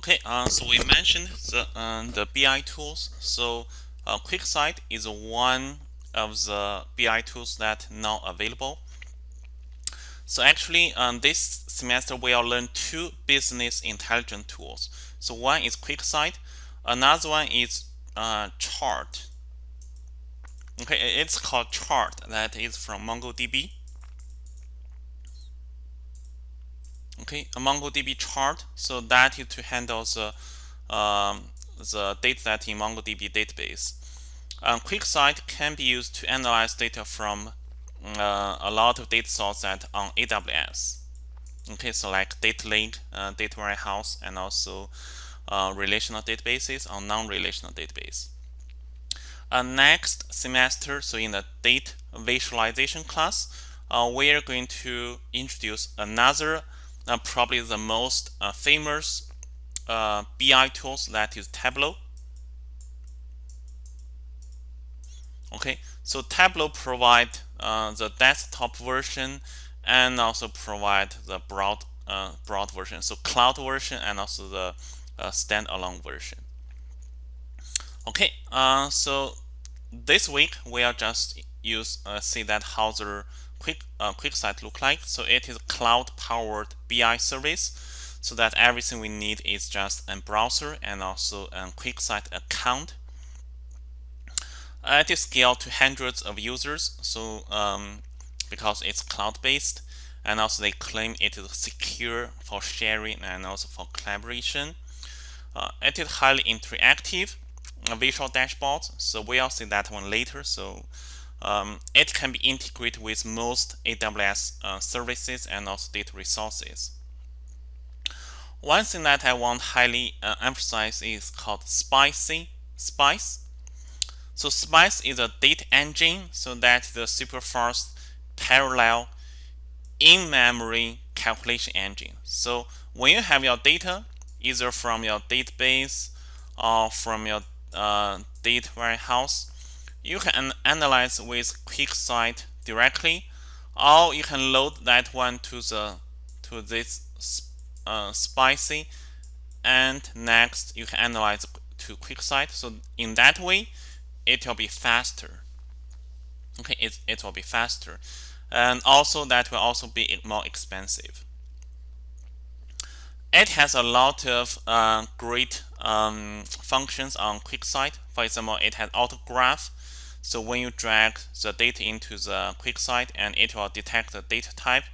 Okay, uh, so we mentioned the uh, the BI tools. So uh, QuickSight is one of the BI tools that now available. So actually, um, this semester we will learn two business intelligence tools. So one is QuickSight, another one is uh, Chart. Okay, it's called Chart. That is from MongoDB. Okay a MongoDB chart so that is to handle the um, the data set in MongoDB database. Um, QuickSight can be used to analyze data from uh, a lot of data sources on AWS okay so like data lake uh, data warehouse and also uh, relational databases or non-relational database. Uh, next semester so in the data visualization class uh, we are going to introduce another uh, probably the most uh, famous uh, BI tools that is Tableau. Okay, so Tableau provide uh, the desktop version and also provide the broad uh, broad version, so cloud version and also the standalone version. Okay, so this week we are just use see that how the quick uh, QuickSight look like. So it is cloud powered BI service so that everything we need is just a browser and also a QuickSight account. Uh, it is scaled to hundreds of users so um, because it's cloud based and also they claim it is secure for sharing and also for collaboration. Uh, it is highly interactive a visual dashboards so we'll see that one later so um, it can be integrated with most AWS uh, services and also data resources. One thing that I want highly uh, emphasize is called Spicy Spice. So Spice is a data engine, so that is a super fast parallel in-memory calculation engine. So when you have your data, either from your database or from your uh, data warehouse, you can analyze with QuickSight directly, or you can load that one to the to this uh, spicy, and next you can analyze to QuickSight. So in that way, it will be faster. Okay, it it will be faster, and also that will also be more expensive. It has a lot of uh, great um, functions on QuickSight. For example, it has autograph so when you drag the data into the QuickSight and it will detect the data type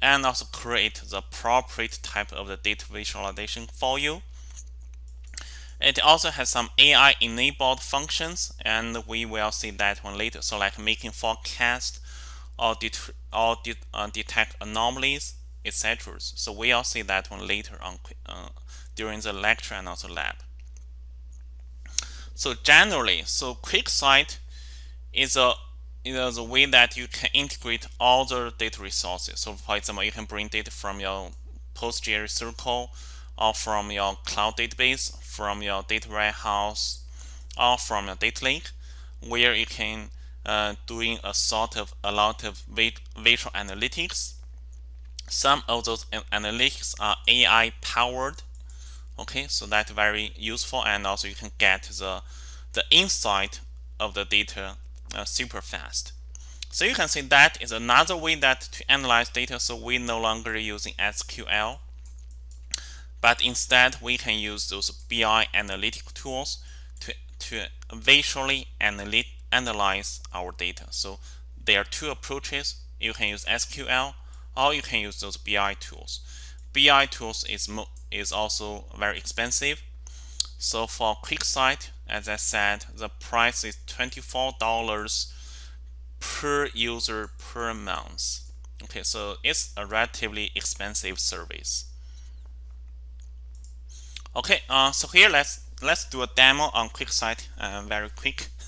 and also create the appropriate type of the data visualization for you. It also has some AI enabled functions and we will see that one later. So like making forecast or, det or det uh, detect anomalies, etc. So we'll see that one later on uh, during the lecture and also lab. So generally, so QuickSight is a is a way that you can integrate all the data resources. So for example, you can bring data from your PostgreSQL Circle or from your cloud database, from your data warehouse, or from your data lake, where you can uh, doing a sort of a lot of visual analytics. Some of those analytics are AI powered. Okay, so that's very useful, and also you can get the the insight of the data uh, super fast. So you can see that is another way that to analyze data. So we no longer using SQL, but instead we can use those BI analytic tools to, to visually analyze our data. So there are two approaches. You can use SQL or you can use those BI tools. BI tools is, is also very expensive. So for QuickSight, as I said, the price is $24 per user per month. Okay, so it's a relatively expensive service. Okay, uh, so here let's let's do a demo on QuickSight uh, very quick.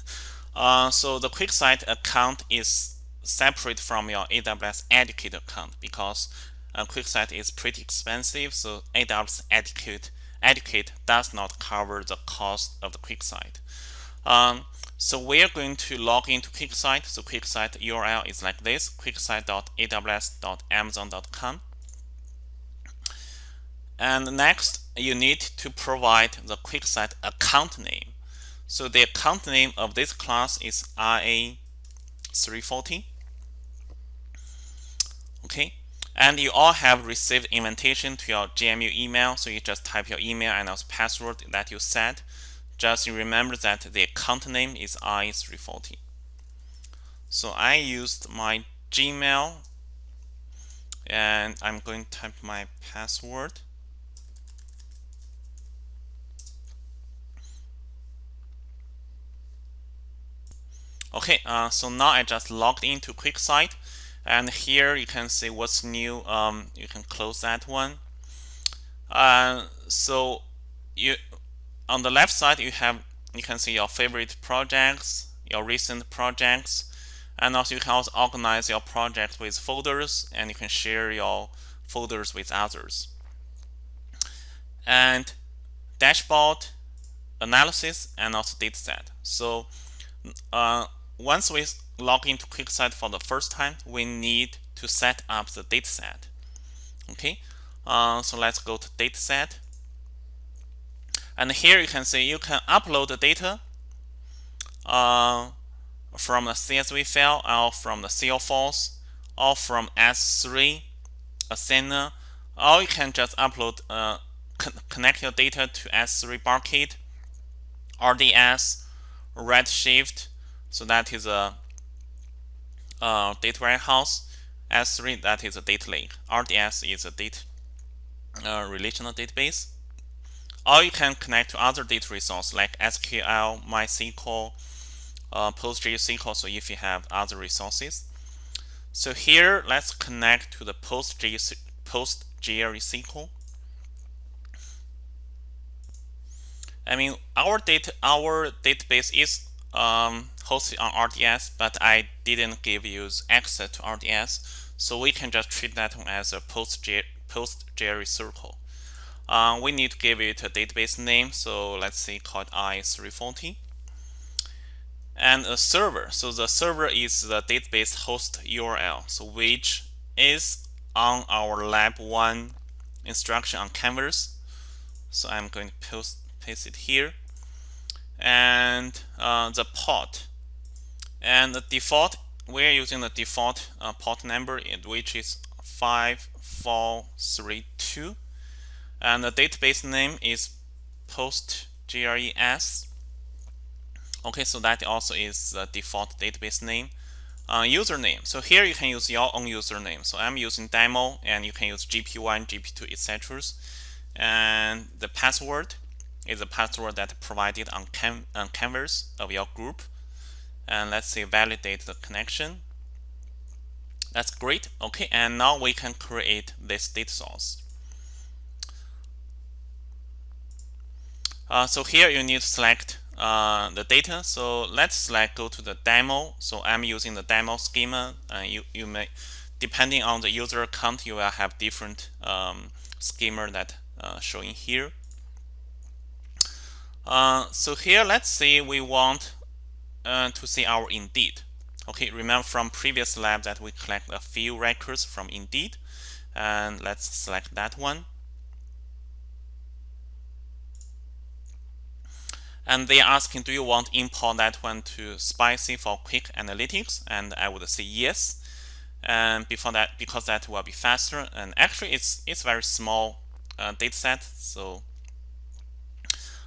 Uh, so the QuickSight account is separate from your AWS Educate account because uh, QuickSight is pretty expensive. So AWS Educate Educate does not cover the cost of the QuickSight. Um, so we're going to log into QuickSight. So QuickSight URL is like this, quicksight.aws.amazon.com. And next, you need to provide the QuickSight account name. So the account name of this class is RA340. Okay, and you all have received invitation to your GMU email. So you just type your email and also password that you set. Just remember that the account name is RA340. So I used my Gmail and I'm going to type my password. Okay, uh, so now I just logged into QuickSight and here you can see what's new. Um, you can close that one. Uh, so you on the left side you have you can see your favorite projects, your recent projects, and also you can also organize your project with folders and you can share your folders with others. And dashboard, analysis, and also dataset. So uh, once we log into QuickSight for the first time, we need to set up the dataset. Okay, uh, so let's go to dataset. And here you can see you can upload the data uh, from a CSV file or from the CL or from S3, Athena, or you can just upload, uh, con connect your data to S3 Barcade, RDS, Redshift, so that is a, a data warehouse. S3 that is a data lake. RDS is a data uh, relational database. Or you can connect to other data resources like SQL, MySQL, uh, PostgreSQL. So if you have other resources. So here, let's connect to the PostgreSQL. I mean, our data, our database is um, hosted on RDS, but I didn't give you access to RDS, so we can just treat that one as a PostgreSQL. Uh, we need to give it a database name, so let's say called i340. And a server, so the server is the database host URL, so which is on our lab 1 instruction on Canvas. So I'm going to post, paste it here and uh, the port. And the default, we're using the default uh, port number, which is 5432. And the database name is PostGRES. Okay, so that also is the default database name. Uh, username. So here you can use your own username. So I'm using demo, and you can use GP1, GP2, etc. And the password is the password that provided on, on canvas of your group. And let's say validate the connection. That's great. Okay, and now we can create this data source. Uh, so here you need to select uh, the data. So let's select go to the demo. So I'm using the demo schema. Uh, you you may depending on the user account, you will have different um, schema that uh, showing here. Uh, so here, let's say we want uh, to see our Indeed. Okay, remember from previous lab that we collect a few records from Indeed. And let's select that one. And they are asking, do you want to import that one to Spicy for quick analytics? And I would say yes. And before that, because that will be faster. And actually, it's it's very small uh, data set, so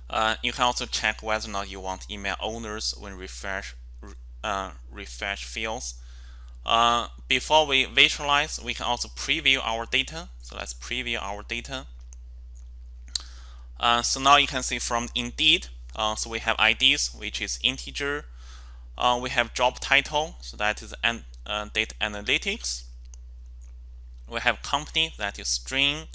uh, you can also check whether or not you want email owners when refresh uh, refresh fields. Uh, before we visualize, we can also preview our data. So let's preview our data. Uh, so now you can see from Indeed, uh, so we have IDs, which is integer. We have job title, so that is an, data analytics. We have company, that is string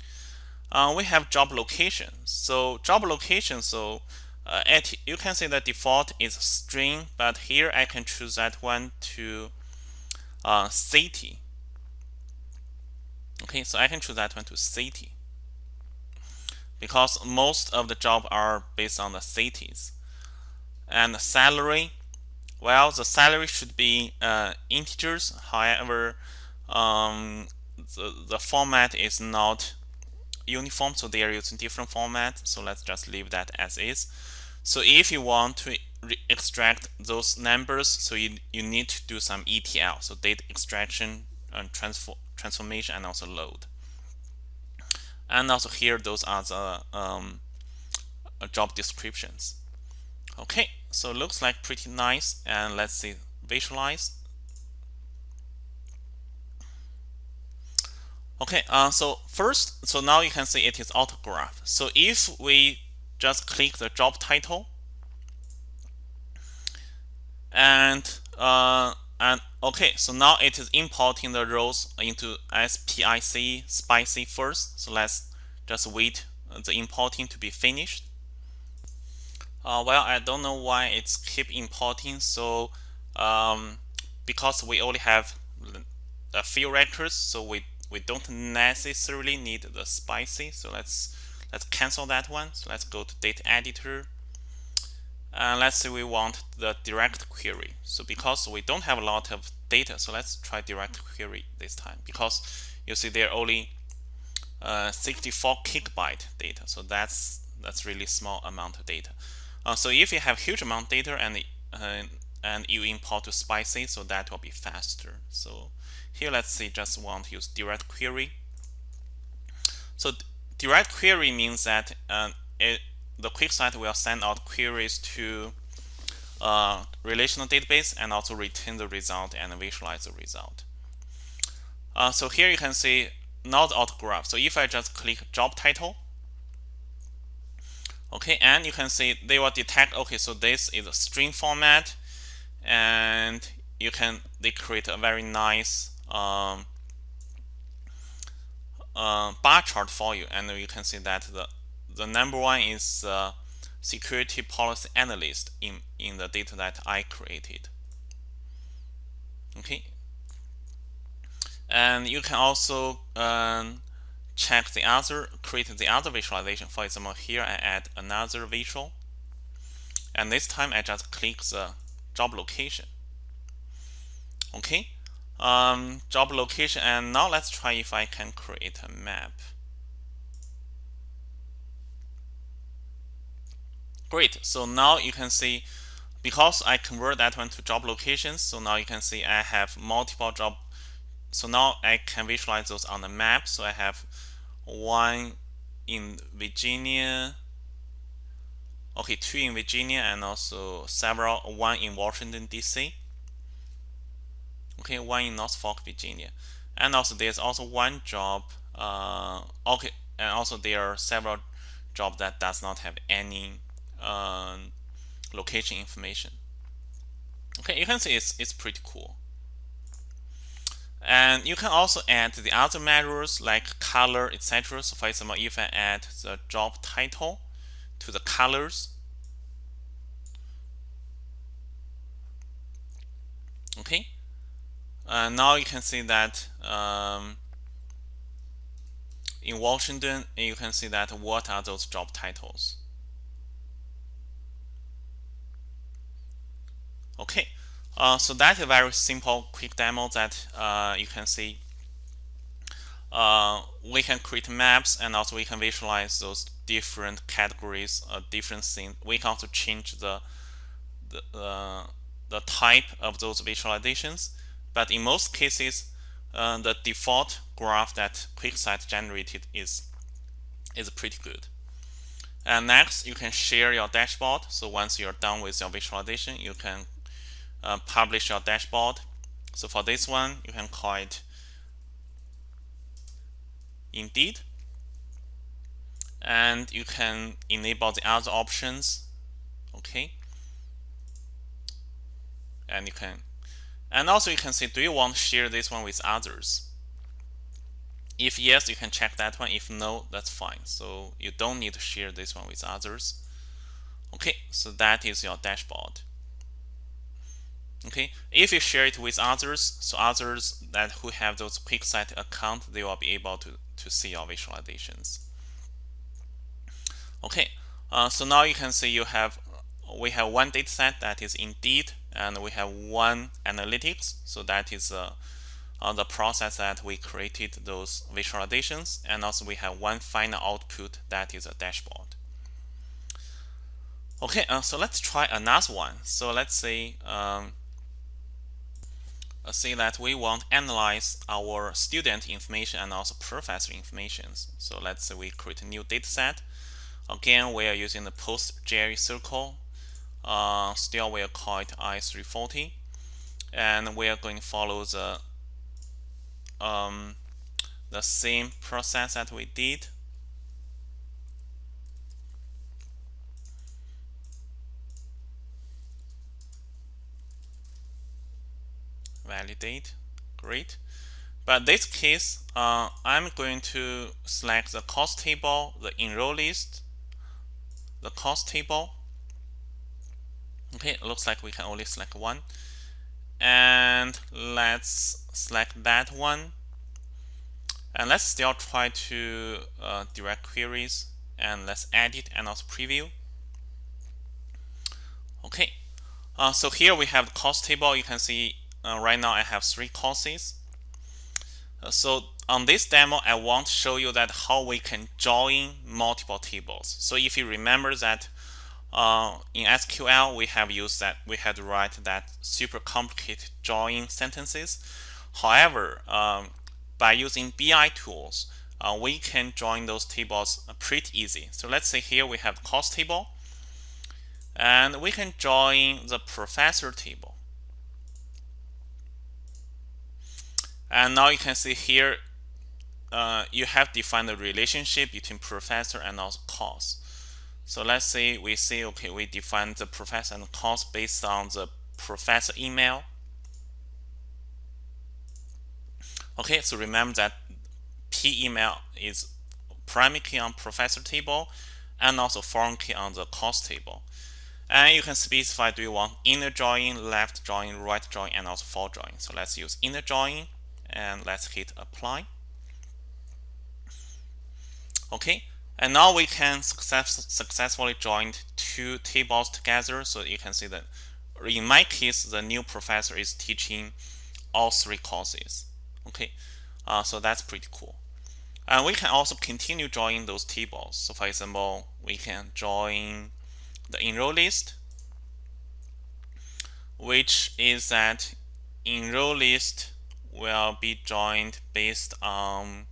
uh, we have job location. So job location, so uh, at, you can see the default is string, but here I can choose that one to uh, city. Okay, so I can choose that one to city because most of the job are based on the cities. And the salary, well, the salary should be uh, integers. However, um, the, the format is not uniform so they are using different format so let's just leave that as is. So if you want to extract those numbers so you, you need to do some ETL so data extraction and transform transformation and also load. And also here those are the um, uh, job descriptions. Okay so looks like pretty nice and let's see visualize okay uh, so first so now you can see it is autograph. So if we just click the job title and uh, and okay so now it is importing the rows into SPIC spicy first so let's just wait the importing to be finished. Uh, well I don't know why it's keep importing so um, because we only have a few records so we we don't necessarily need the spicy so let's let's cancel that one. So let's go to data editor. And let's say we want the direct query. So because we don't have a lot of data so let's try direct query this time. Because you see there are only uh, 64 gigabyte data so that's that's really small amount of data. Uh, so if you have huge amount of data and uh, and you import to spicy so that will be faster. So here let's say just want to use direct query so direct query means that uh, it the QuickSight will send out queries to uh, relational database and also return the result and visualize the result. Uh, so here you can see not autograph. So if I just click job title, okay, and you can see they will detect, okay, so this is a string format, and you can, they create a very nice um, uh, bar chart for you, and you can see that the the number one is uh, security policy analyst in, in the data that I created. Okay. And you can also um, check the other, create the other visualization. For example, here I add another visual. And this time I just click the job location. Okay. Um, job location. And now let's try if I can create a map. Great. So now you can see because I convert that one to job locations. So now you can see I have multiple job. So now I can visualize those on the map. So I have one in Virginia. Okay, two in Virginia and also several, one in Washington, D.C. Okay, one in Norfolk, Virginia. And also there's also one job. Uh, okay, and also there are several jobs that does not have any um, location information. Okay, you can see it's, it's pretty cool. And you can also add the other measures like color, etc. So for example, if I add the job title to the colors, okay, uh, now you can see that um, in Washington, you can see that what are those job titles. Okay, uh, so that's a very simple, quick demo that uh, you can see. Uh, we can create maps and also we can visualize those different categories, uh, different things. We can also change the the, uh, the type of those visualizations. But in most cases, uh, the default graph that QuickSight generated is is pretty good. And next, you can share your dashboard. So once you're done with your visualization, you can uh, publish your dashboard. So for this one, you can call it Indeed. And you can enable the other options. Okay. And you can, and also you can say, do you want to share this one with others? If yes, you can check that one. If no, that's fine. So you don't need to share this one with others. Okay, so that is your dashboard okay if you share it with others so others that who have those QuickSight account they will be able to to see your visualizations okay uh, so now you can see you have we have one data set that is indeed and we have one analytics. So that is uh, the process that we created those visualizations. And also we have one final output that is a dashboard. Okay uh, so let's try another one. So let's say um, say that we want analyze our student information and also professor information. So let's say we create a new data set again we are using the PostgreSQL uh, still we'll call it i340 and we are going to follow the um, the same process that we did. Validate. Great. But this case uh, I'm going to select the cost table the enroll list the cost table okay looks like we can only select one. And let's select that one. And let's still try to uh, direct queries and let's edit and also preview. Okay uh, so here we have the cost table. You can see uh, right now I have three courses. Uh, so on this demo I want to show you that how we can join multiple tables. So if you remember that uh, in SQL, we have used that we had to write that super complicated join sentences. However, um, by using BI tools, uh, we can join those tables pretty easy. So let's say here we have cost table, and we can join the professor table. And now you can see here, uh, you have defined the relationship between professor and also course. So let's say we say, okay, we define the professor and course based on the professor email. Okay, so remember that P email is primary key on professor table and also foreign key on the course table. And you can specify do you want inner join, left join, right join, and also for join. So let's use inner join and let's hit apply. Okay, and now we can success, successfully join two tables together. So you can see that in my case, the new professor is teaching all three courses. Okay, uh, so that's pretty cool. And we can also continue joining those tables. So for example, we can join the enroll list, which is that enroll list will be joined based on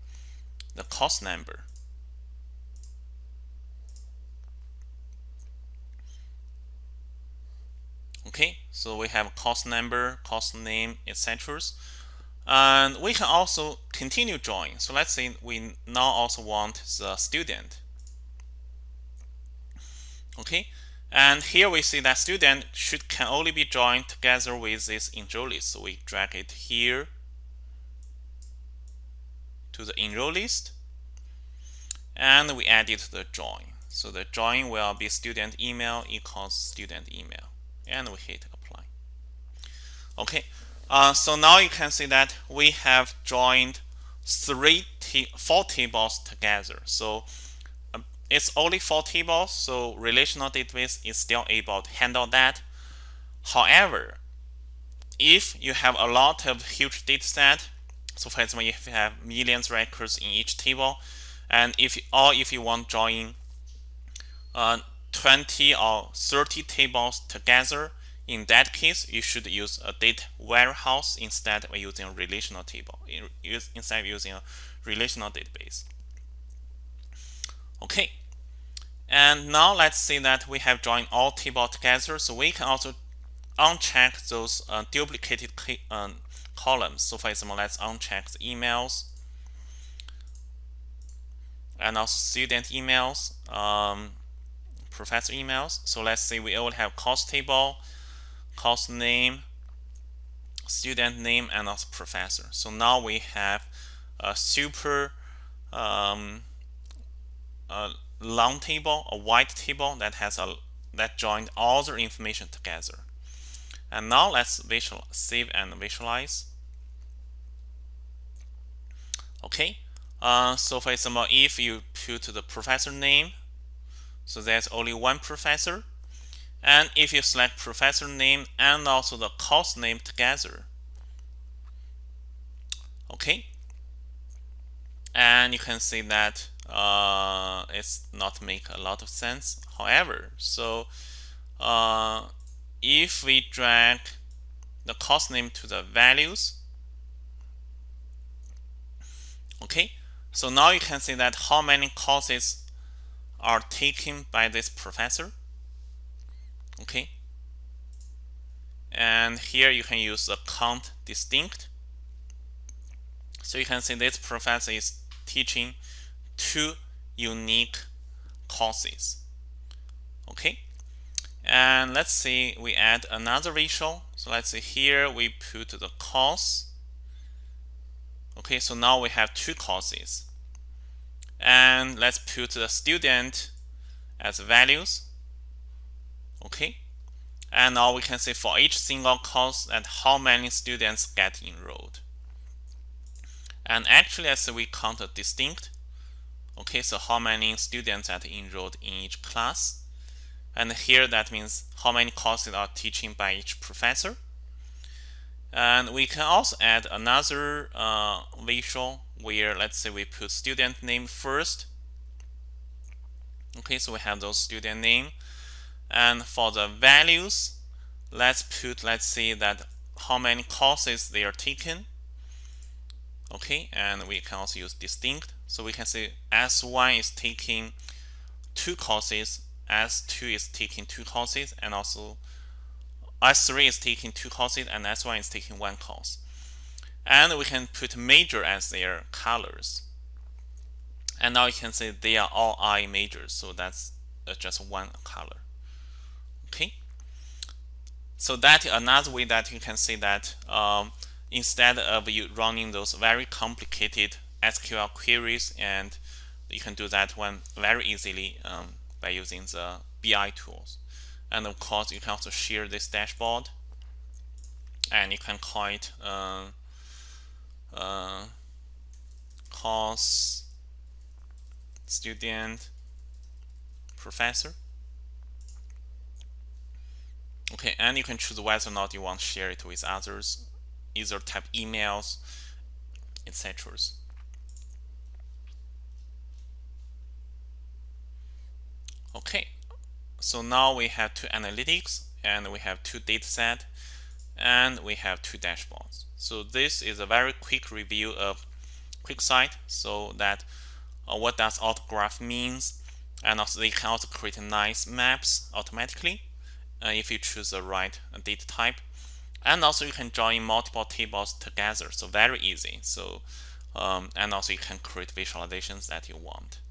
the course number. Okay so we have cost number cost name etc and we can also continue join so let's say we now also want the student. Okay and here we see that student should can only be joined together with this enroll list so we drag it here to the enroll list. And we added the join so the join will be student email equals student email and we hit apply. Okay, uh, so now you can see that we have joined three four tables together. So um, it's only four tables, so relational database is still able to handle that. However, if you have a lot of huge data set, so for example, if you have millions records in each table, and if or if you want join uh, 20 or 30 tables together, in that case, you should use a data warehouse instead of using a relational table, instead of using a relational database. Okay, and now let's say that we have joined all tables together, so we can also uncheck those uh, duplicated uh, columns. So for example, let's uncheck the emails and also student emails. Um, professor emails. So let's say we all have course table, course name, student name, and also professor. So now we have a super um, a long table, a wide table that has a that joined all the information together. And now let's visual save and visualize. Okay, uh, so for example, if you put the professor name so there's only one professor. And if you select professor name and also the course name together, okay. And you can see that uh, it's not make a lot of sense. However so uh, if we drag the course name to the values. Okay. So now you can see that how many courses are taken by this professor. Okay. And here you can use the count distinct. So you can see this professor is teaching two unique courses. Okay. And let's see we add another ratio. So let's see here we put the course. Okay. So now we have two courses and let's put the student as values. Okay? And now we can see for each single course and how many students get enrolled. And actually as we count a distinct okay so how many students are enrolled in each class. And here that means how many courses are teaching by each professor. And we can also add another uh, visual where let's say we put student name first. Okay so we have those student name. And for the values let's put let's see that how many courses they are taken okay and we can also use distinct. So we can say s1 is taking two courses s2 is taking two courses and also s3 is taking two courses and s1 is taking one course and we can put major as their colors. And now you can see they are all I majors so that's uh, just one color. Okay? So that another way that you can see that um, instead of you running those very complicated SQL queries and you can do that one very easily um, by using the BI tools. And of course you can also share this dashboard. And you can call it uh, uh, course student professor. Okay and you can choose whether or not you want to share it with others either type emails etc okay so now we have two analytics and we have two data set and we have two dashboards. So this is a very quick review of QuickSight so that uh, what does autograph means and also they can also create nice maps automatically uh, if you choose the right data type. And also you can join multiple tables together so very easy. So um, and also you can create visualizations that you want